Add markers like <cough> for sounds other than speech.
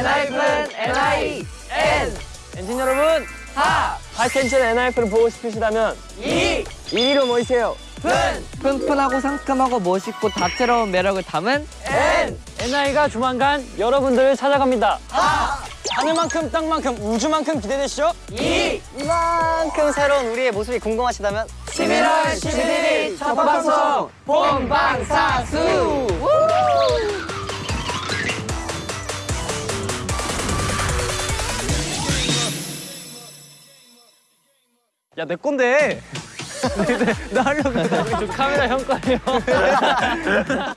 엔하이픈 NI N. 엔진 여러분 하! 하이텐션 엔하이프를 보고 싶으시다면 이! 1위로 모이세요? 푼 푼푼하고 상큼하고 멋있고 다채로운 매력을 담은 N! 엔하이가 조만간 여러분들을 찾아갑니다. 하! 하늘만큼 땅만큼 우주만큼 기대되시죠? 이! 이만큼 새로운 우리의 모습이 궁금하시다면 11월 11일 첫 방송 본방사수 야 내 건데. <laughs> 나 하려고. 카메라 형 거예요 <laughs>